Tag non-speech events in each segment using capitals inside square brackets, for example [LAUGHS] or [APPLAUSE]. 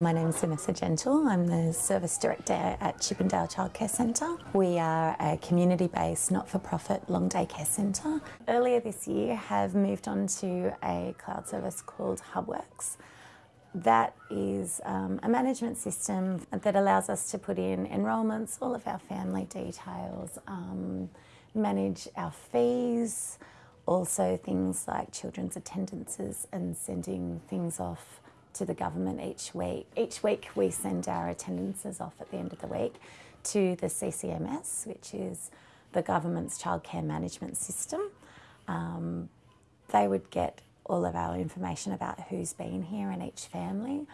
My name is Vanessa Gentle. I'm the Service Director at Chippendale Childcare Centre. We are a community-based, not-for-profit long day care centre. Earlier this year have moved on to a cloud service called HubWorks. That is um, a management system that allows us to put in enrolments, all of our family details, um, manage our fees, also things like children's attendances and sending things off to the government each week. Each week we send our attendances off at the end of the week to the CCMS, which is the government's childcare management system. Um, they would get all of our information about who's been here in each family.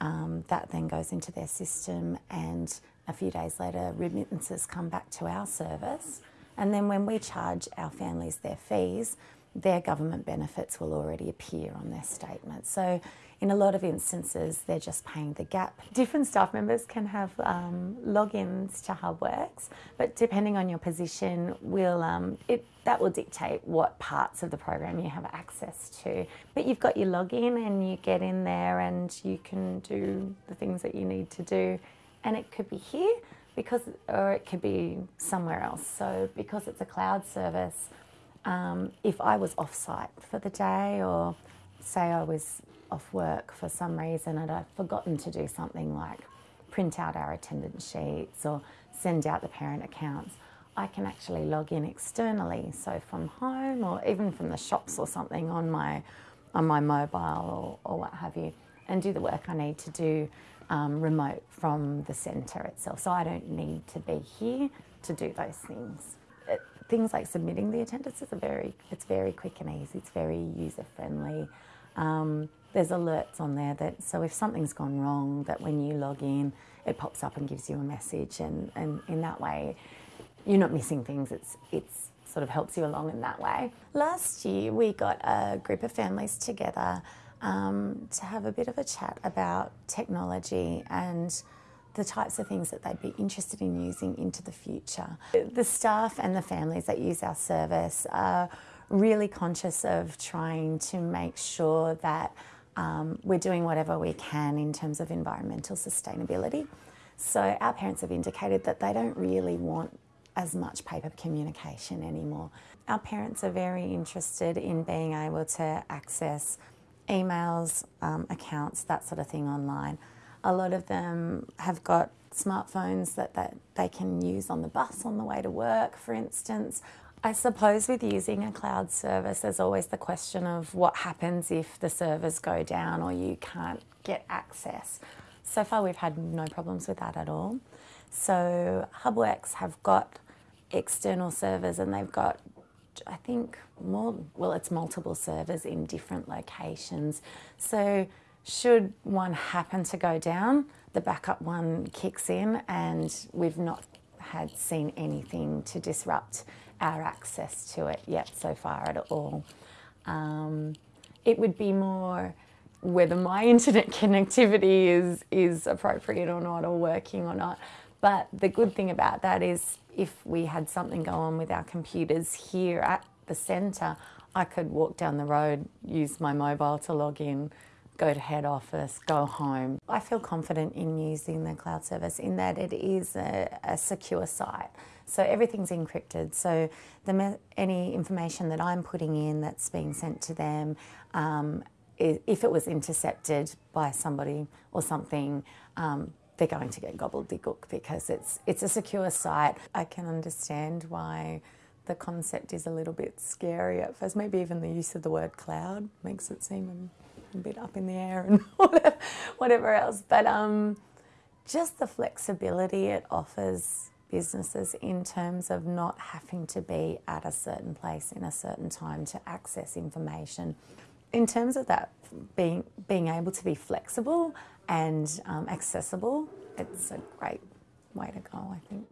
Um, that then goes into their system and a few days later remittances come back to our service. And then when we charge our families their fees, their government benefits will already appear on their statement. So in a lot of instances, they're just paying the gap. [LAUGHS] Different staff members can have um, logins to HubWorks, but depending on your position, will um, it, that will dictate what parts of the program you have access to. But you've got your login and you get in there and you can do the things that you need to do. And it could be here, because, or it could be somewhere else. So because it's a cloud service, um, if I was off-site for the day or say I was off work for some reason and I'd forgotten to do something like print out our attendance sheets or send out the parent accounts, I can actually log in externally, so from home or even from the shops or something on my, on my mobile or, or what have you, and do the work I need to do um, remote from the centre itself. So I don't need to be here to do those things things like submitting the attendances are very, it's very quick and easy, it's very user friendly. Um, there's alerts on there that, so if something's gone wrong, that when you log in, it pops up and gives you a message and, and in that way, you're not missing things, it's, it's sort of helps you along in that way. Last year we got a group of families together um, to have a bit of a chat about technology and the types of things that they'd be interested in using into the future. The staff and the families that use our service are really conscious of trying to make sure that um, we're doing whatever we can in terms of environmental sustainability. So our parents have indicated that they don't really want as much paper communication anymore. Our parents are very interested in being able to access emails, um, accounts, that sort of thing online. A lot of them have got smartphones that, that they can use on the bus on the way to work, for instance. I suppose with using a cloud service, there's always the question of what happens if the servers go down or you can't get access. So far, we've had no problems with that at all. So HubWorks have got external servers and they've got, I think, more, well, it's multiple servers in different locations. So should one happen to go down, the backup one kicks in and we've not had seen anything to disrupt our access to it yet so far at all. Um, it would be more whether my [LAUGHS] internet connectivity is, is appropriate or not or working or not. But the good thing about that is if we had something go on with our computers here at the centre, I could walk down the road, use my mobile to log in, go to head office, go home. I feel confident in using the cloud service in that it is a, a secure site. So everything's encrypted. So the, any information that I'm putting in that's being sent to them, um, if it was intercepted by somebody or something, um, they're going to get gobbledygook because it's, it's a secure site. I can understand why the concept is a little bit scary at first. Maybe even the use of the word cloud makes it seem bit up in the air and [LAUGHS] whatever, whatever else. But um, just the flexibility it offers businesses in terms of not having to be at a certain place in a certain time to access information. In terms of that being, being able to be flexible and um, accessible, it's a great way to go, I think.